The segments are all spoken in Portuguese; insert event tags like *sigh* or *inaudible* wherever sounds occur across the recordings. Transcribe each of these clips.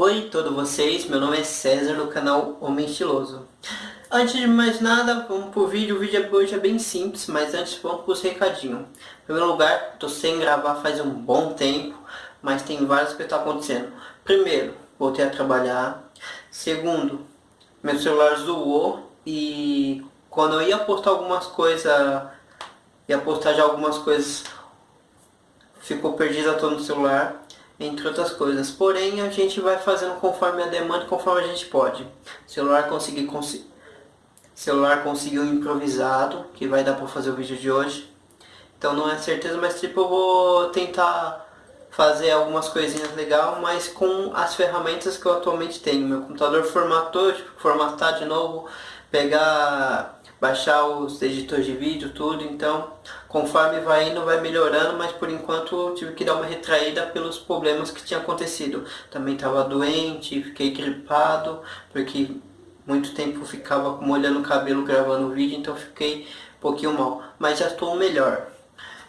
Oi todos vocês, meu nome é César do canal Homem Estiloso. Antes de mais nada, vamos pro vídeo, o vídeo hoje é bem simples, mas antes vamos pros recadinhos. Em primeiro lugar, tô sem gravar faz um bom tempo, mas tem várias que tá acontecendo. Primeiro, voltei a trabalhar. Segundo, meu celular zoou e quando eu ia postar algumas coisas, ia postar já algumas coisas, ficou perdida todo no celular entre outras coisas. Porém, a gente vai fazendo conforme a demanda, conforme a gente pode. O celular consegui cons celular conseguiu improvisado, que vai dar para fazer o vídeo de hoje. Então não é certeza, mas tipo eu vou tentar fazer algumas coisinhas legal, mas com as ferramentas que eu atualmente tenho. Meu computador formatou, tipo, formatar de novo, pegar baixar os editores de vídeo, tudo, então conforme vai indo vai melhorando, mas por enquanto eu tive que dar uma retraída pelos problemas que tinha acontecido. Também estava doente, fiquei gripado, porque muito tempo ficava molhando o cabelo gravando vídeo, então fiquei um pouquinho mal, mas já estou melhor.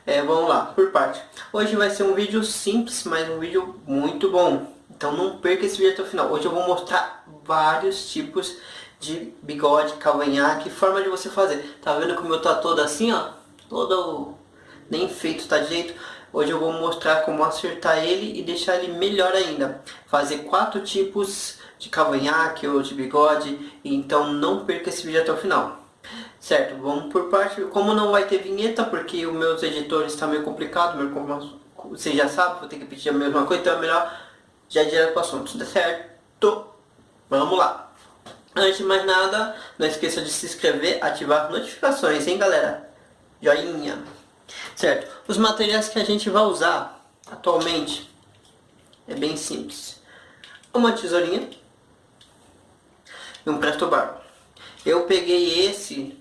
É, vamos lá, por parte. Hoje vai ser um vídeo simples, mas um vídeo muito bom. Então não perca esse vídeo até o final. Hoje eu vou mostrar vários tipos de bigode, cavanhaque, forma de você fazer. Tá vendo que o meu tá todo assim, ó? Todo nem feito, tá de jeito? Hoje eu vou mostrar como acertar ele e deixar ele melhor ainda. Fazer quatro tipos de cavanhaque ou de bigode, então não perca esse vídeo até o final. Certo, vamos por parte, como não vai ter vinheta, porque os meus editores está meio complicado, meu, você já sabe, vou ter que pedir a mesma coisa, então é melhor já ir direto para o assunto, certo? Vamos lá! Antes de mais nada, não esqueça de se inscrever, ativar as notificações, hein galera? Joinha. Certo, os materiais que a gente vai usar atualmente é bem simples. Uma tesourinha e um presto barba. Eu peguei esse,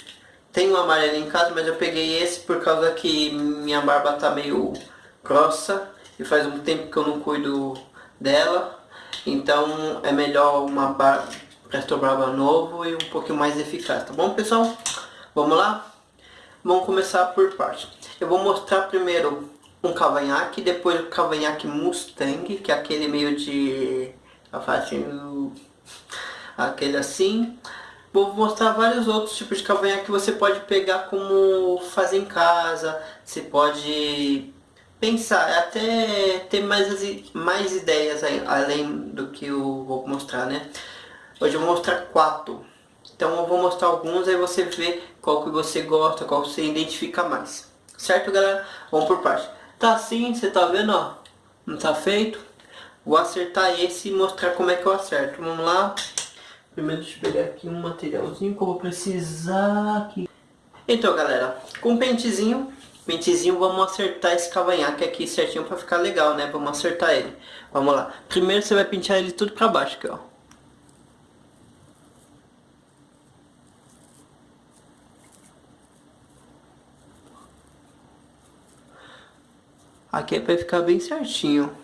tem um amarelo em casa, mas eu peguei esse por causa que minha barba tá meio grossa e faz um tempo que eu não cuido dela. Então é melhor uma barba Presto Brava novo e um pouquinho mais eficaz, tá bom pessoal? Vamos lá? Vamos começar por parte. Eu vou mostrar primeiro um cavanhaque, depois o cavanhaque Mustang, que é aquele meio de... Assim, aquele assim. Vou mostrar vários outros tipos de cavanhaque que você pode pegar como fazer em casa. Você pode pensar, até ter mais, mais ideias além do que eu vou mostrar, né? Hoje eu vou mostrar quatro. Então eu vou mostrar alguns, aí você vê qual que você gosta, qual você identifica mais. Certo, galera? Vamos por parte. Tá assim, você tá vendo, ó. Não tá feito. Vou acertar esse e mostrar como é que eu acerto. Vamos lá. Primeiro deixa eu pegar aqui um materialzinho que eu vou precisar aqui. Então, galera, com pentezinho, pentezinho, vamos acertar esse cavanhaque aqui certinho pra ficar legal, né? Vamos acertar ele. Vamos lá. Primeiro você vai pentear ele tudo pra baixo aqui, ó. Aqui é para ficar bem certinho.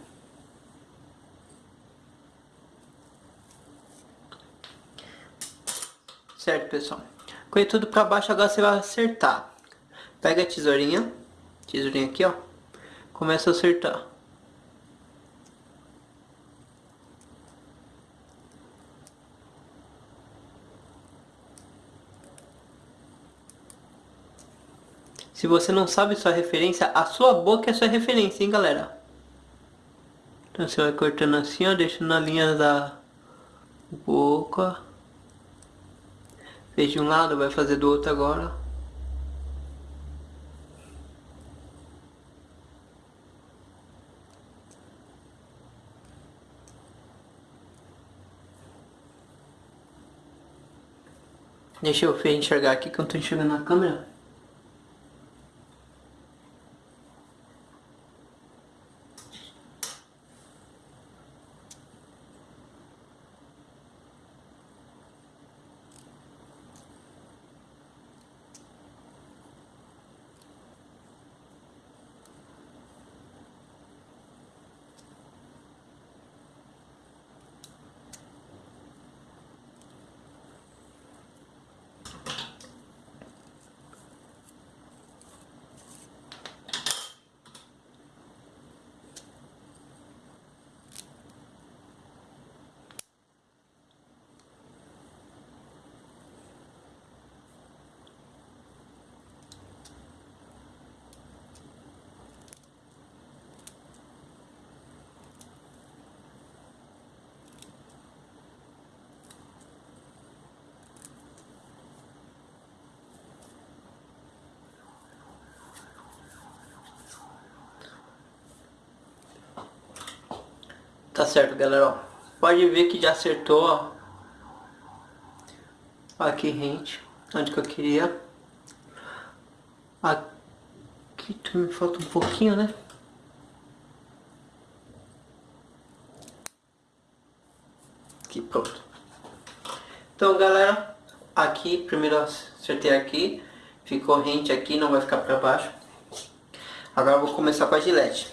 Certo, pessoal. Com tudo para baixo, agora você vai acertar. Pega a tesourinha. Tesourinha aqui, ó. Começa a acertar. Se você não sabe sua referência, a sua boca é sua referência, hein, galera? Então você vai cortando assim, ó, deixando na linha da boca. Fez de um lado, vai fazer do outro agora. Deixa eu enxergar aqui que eu não tô enxergando na câmera. Tá certo, galera, ó. Pode ver que já acertou, ó. Aqui, rente. Onde que eu queria. Aqui me falta um pouquinho, né? Aqui, pronto. Então, galera, aqui, primeiro acertei aqui. Ficou rente aqui, não vai ficar pra baixo. Agora vou começar com a gilete.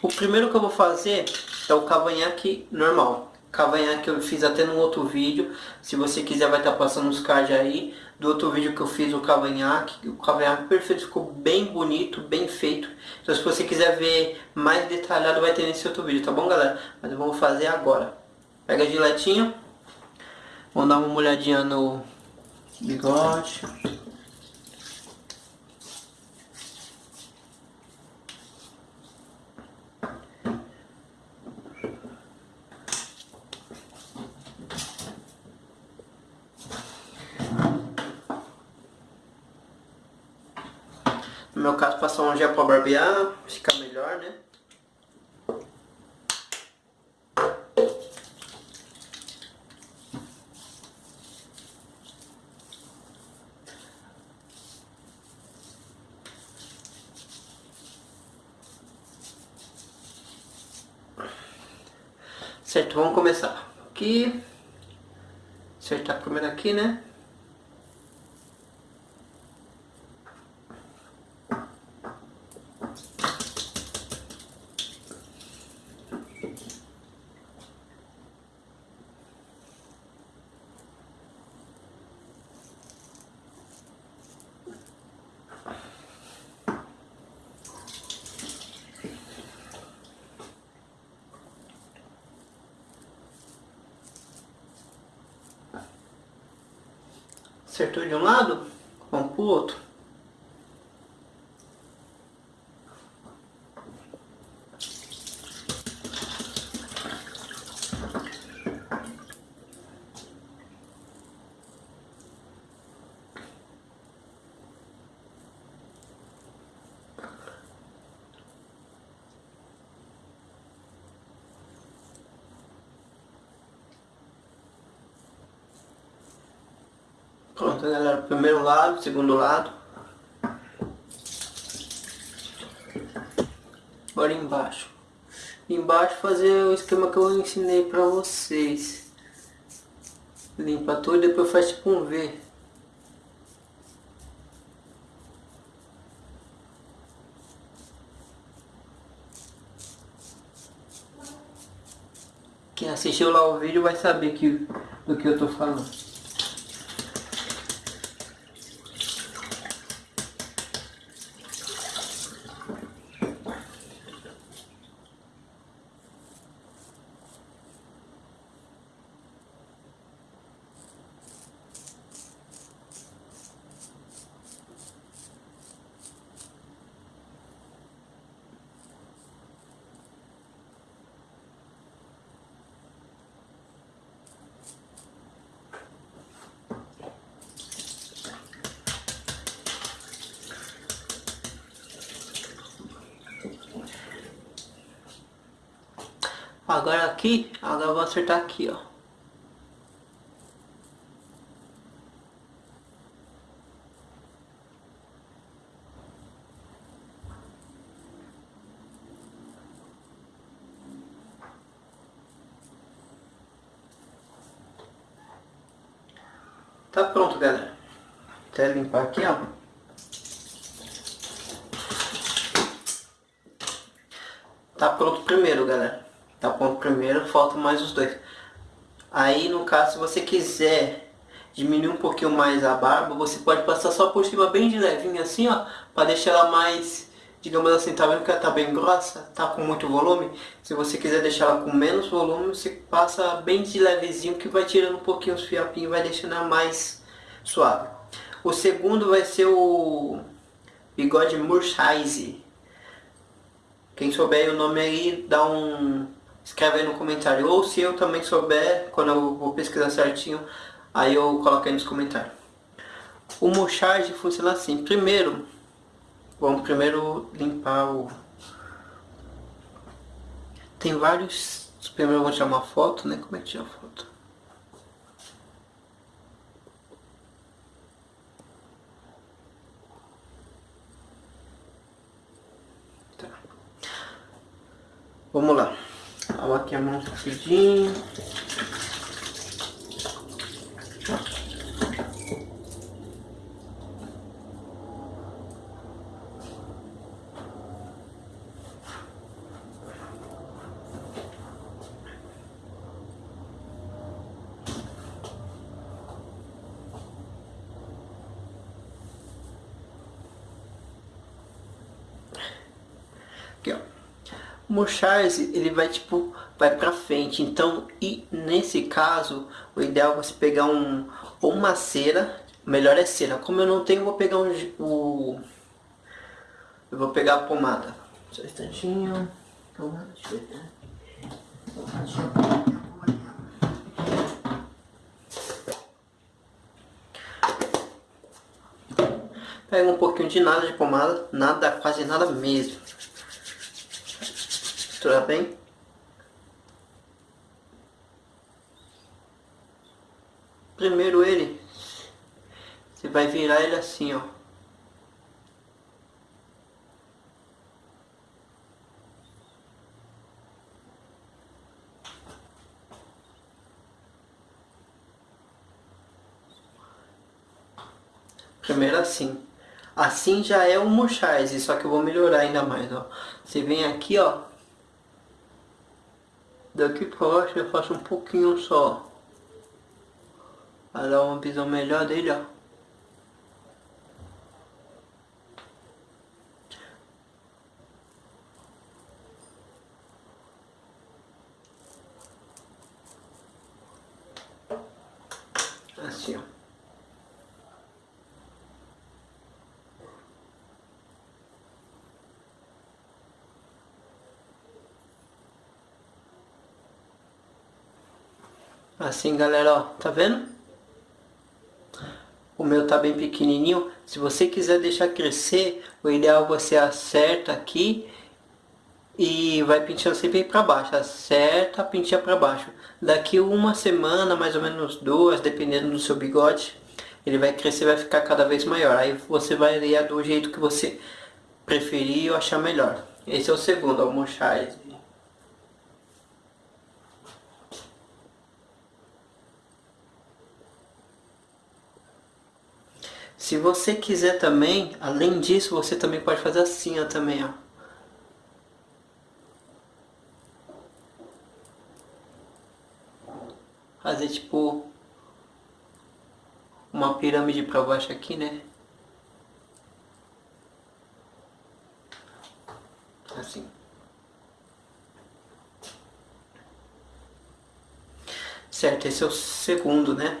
O primeiro que eu vou fazer é o cavanhaque normal. Cavanhaque eu fiz até num outro vídeo. Se você quiser vai estar passando os cards aí. Do outro vídeo que eu fiz o cavanhaque. O cavanhaque perfeito, ficou bem bonito, bem feito. Então se você quiser ver mais detalhado vai ter nesse outro vídeo, tá bom galera? Mas vamos fazer agora. Pega a giletinha. Vamos dar uma olhadinha no bigode. No meu caso, passar um gel para barbear, fica melhor, né? Certo, vamos começar. Aqui. Acertar primeiro aqui, né? Acertou de um lado, vamos pro outro. Pronto, galera. Primeiro lado, segundo lado. Agora embaixo. Embaixo fazer o esquema que eu ensinei pra vocês. Limpa tudo e depois faz tipo um V. Quem assistiu lá o vídeo vai saber que, do que eu tô falando. Agora aqui, agora eu vou acertar aqui, ó. Tá pronto, galera. Até limpar aqui, ó. Tá pronto primeiro, galera. Tá ponto primeiro, faltam mais os dois. Aí, no caso, se você quiser diminuir um pouquinho mais a barba, você pode passar só por cima bem de levinho assim, ó, para deixar ela mais, digamos assim, tá vendo que ela tá bem grossa, tá com muito volume? Se você quiser deixar ela com menos volume, você passa bem de levezinho que vai tirando um pouquinho os fiapinhos, vai deixando ela mais suave. O segundo vai ser o bigode Murchise. Quem souber o nome aí, dá um escreve aí no comentário. Ou se eu também souber, quando eu vou pesquisar certinho, aí eu coloco aí nos comentários. O mocharge funciona assim. Primeiro, vamos primeiro limpar o... Tem vários... Primeiro eu vou tirar uma foto, né? Como é que tira a foto? Tá. Vamos lá. Lava aqui a mão rapidinho. Aqui, ó. O ele vai tipo, vai pra frente. Então, e nesse caso, o ideal é você pegar um, ou uma cera, melhor é cera. Como eu não tenho, vou pegar um, o... Eu vou pegar a pomada. Só um instantinho. Ver. Pega um pouquinho de nada de pomada, nada, quase nada mesmo misturar bem. Primeiro ele, você vai virar ele assim, ó. Primeiro assim. Assim já é um mochais, só que eu vou melhorar ainda mais, ó. Você vem aqui, ó, Daqui pra baixo eu faço um pouquinho só. Para dar uma visão melhor dele, ó. Assim, ó. Assim, galera, ó, tá vendo? O meu tá bem pequenininho. Se você quiser deixar crescer, o ideal é você acerta aqui e vai penteando sempre para baixo. Acerta, penteia para baixo. Daqui uma semana, mais ou menos duas, dependendo do seu bigode, ele vai crescer, vai ficar cada vez maior. Aí você vai variar do jeito que você preferir ou achar melhor. Esse é o segundo, o Se você quiser também, além disso, você também pode fazer assim, ó, também, ó. Fazer tipo uma pirâmide para baixo aqui, né? Assim. Certo, esse é o segundo, né?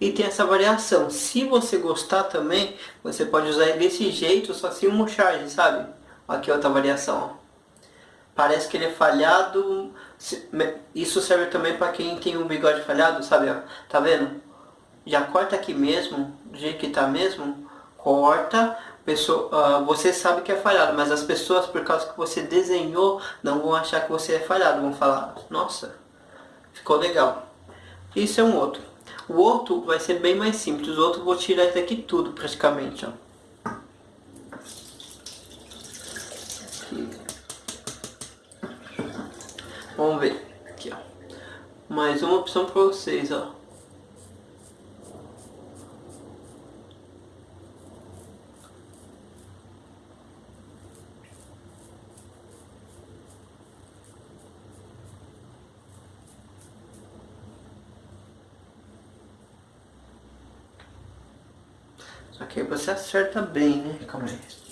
E tem essa variação. Se você gostar também, você pode usar desse jeito, só um charge, sabe? Aqui outra variação. Parece que ele é falhado. Isso serve também para quem tem um bigode falhado, sabe? Tá vendo? Já corta aqui mesmo, do jeito que tá mesmo. Corta. Pessoa, uh, você sabe que é falhado, mas as pessoas, por causa que você desenhou, não vão achar que você é falhado. Vão falar, nossa, ficou legal. Isso é um outro. O outro vai ser bem mais simples. O outro vou tirar isso aqui tudo praticamente, ó. Vamos ver. Aqui, ó. Mais uma opção para vocês, ó. Aqui você acerta bem, né? Calma aí.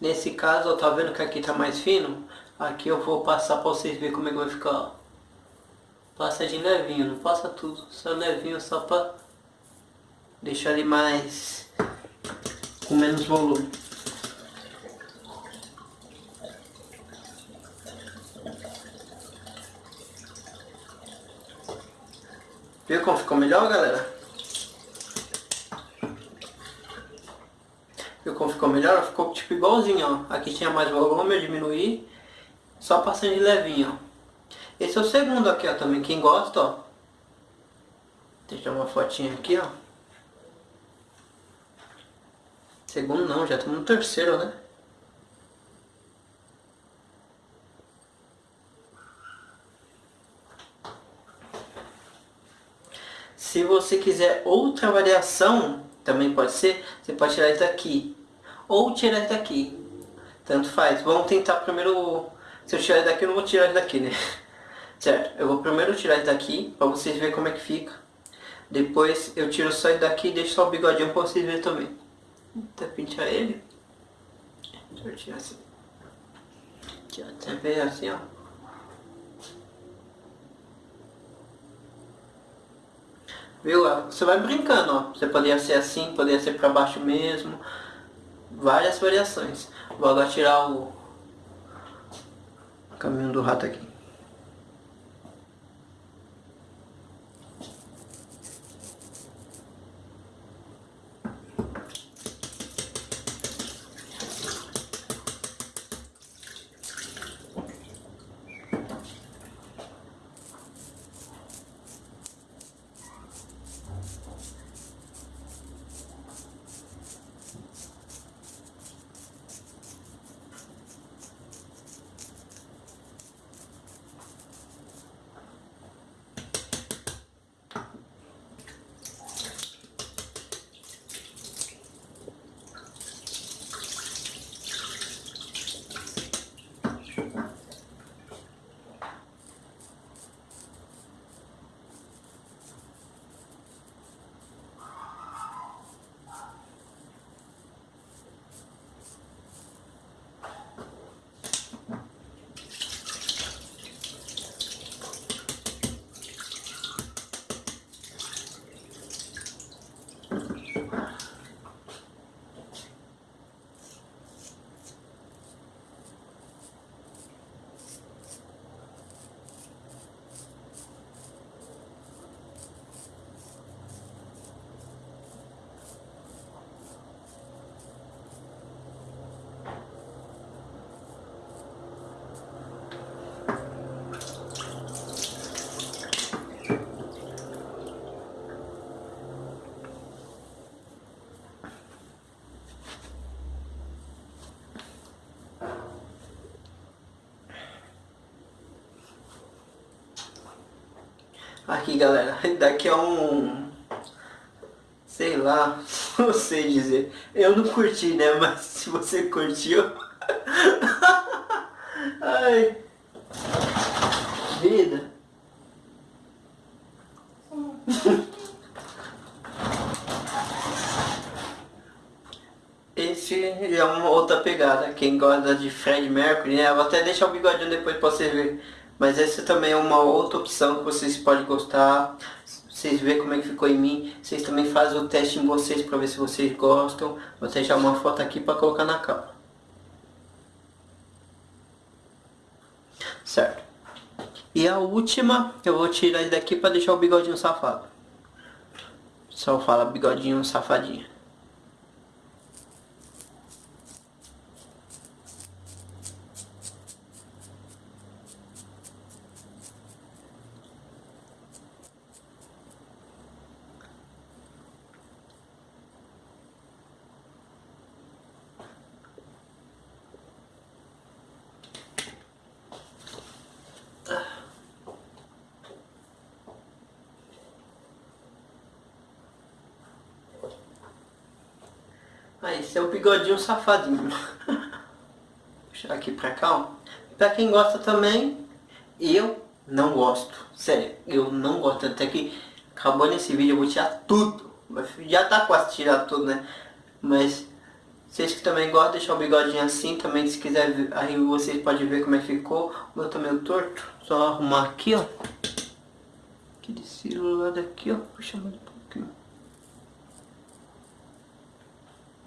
Nesse caso, ó, tá vendo que aqui tá mais fino? Aqui eu vou passar pra vocês verem como é que vai ficar, ó. Passa de levinho, não passa tudo, só levinho, só pra deixar ele mais... com menos volume. Viu como ficou melhor, galera? Viu como ficou melhor? Ficou tipo igualzinho, ó. Aqui tinha mais volume, eu diminuí. Só passando de levinho, ó. Esse é o segundo aqui, ó, também. Quem gosta, ó. Deixa uma fotinha aqui, ó. Segundo não, já estamos no terceiro, né? Se você quiser outra variação, também pode ser, você pode tirar isso daqui. Ou tirar isso daqui. Tanto faz. Vamos tentar primeiro... Se eu tirar isso daqui, eu não vou tirar isso daqui, né? *laughs* Certo? Eu vou primeiro tirar isso daqui, para vocês verem como é que fica. Depois eu tiro só isso daqui e deixo só o bigodinho para vocês verem também. Até pintar ele. Deixa eu tirar assim. Até ver assim, ó. Viu? Você vai brincando, ó. Você poderia ser assim, poderia ser para baixo mesmo. Várias variações. Vou agora tirar o caminho do rato aqui. Aqui galera, *laughs* daqui é um... Sei lá, *laughs* não sei dizer. Eu não curti né, *laughs* mas se você curtiu... Ai... Vida... Esse é uma outra pegada, quem gosta de Fred Mercury, né? Eu vou até deixar o bigodinho depois pra você ver mas essa também é uma outra opção que vocês podem gostar. Vocês verem como é que ficou em mim. Vocês também fazem o teste em vocês para ver se vocês gostam. Vou deixar uma foto aqui para colocar na capa. Certo. E a última, eu vou tirar isso daqui para deixar o bigodinho safado. Só fala bigodinho safadinho. É o bigodinho safadinho. Puxar aqui pra cá, ó. Pra quem gosta também, eu não gosto. Sério, eu não gosto. Até que acabou nesse vídeo, eu vou tirar tudo. Já tá quase tirar tudo, né? Mas Vocês que também gostam de deixar o bigodinho assim, também se quiser, aí vocês podem ver como é que ficou. O meu tá meio torto. Só arrumar aqui, ó. Aqui desse lado aqui, ó. Puxa mais um pouquinho.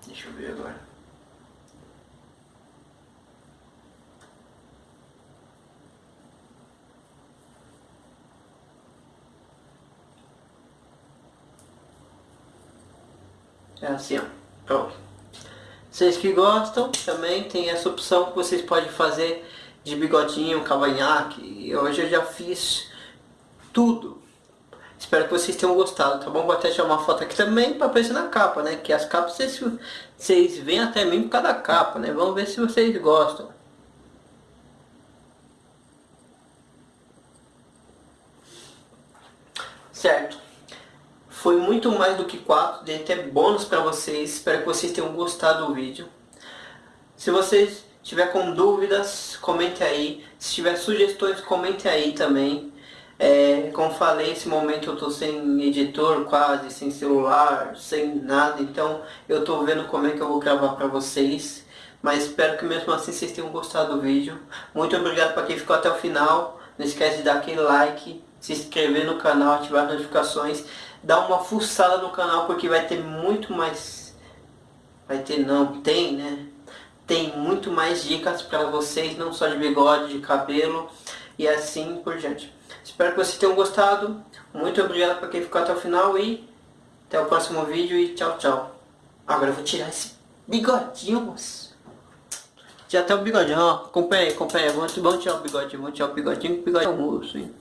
Deixa eu ver agora. É assim, ó. Pronto. Vocês que gostam, também tem essa opção que vocês podem fazer de bigodinho, cavanhaque. Hoje eu já fiz tudo. Espero que vocês tenham gostado, tá bom? Vou até tirar uma foto aqui também para aparecer na capa, né? Que as capas vocês, vocês veem até mim por causa da capa, né? Vamos ver se vocês gostam. Certo. Foi muito mais do que 4, dei até bônus para vocês. Espero que vocês tenham gostado do vídeo. Se vocês tiver com dúvidas, comente aí. Se tiver sugestões, comente aí também. É, como falei, nesse momento eu estou sem editor quase, sem celular, sem nada. Então eu estou vendo como é que eu vou gravar para vocês. Mas espero que mesmo assim vocês tenham gostado do vídeo. Muito obrigado para quem ficou até o final. Não esquece de dar aquele like, se inscrever no canal, ativar as notificações dá uma fuçada no canal porque vai ter muito mais... Vai ter não, tem né? Tem muito mais dicas para vocês, não só de bigode, de cabelo e assim por diante. Espero que vocês tenham gostado. Muito obrigado para quem ficou até o final e até o próximo vídeo e tchau, tchau. Agora eu vou tirar esse bigodinho, moço. Já até o bigodinho, ó. Acompanha aí, acompanha aí. Vamos, vamos tirar o bigodinho, vamos tirar o bigodinho, o bigodinho é moço, hein.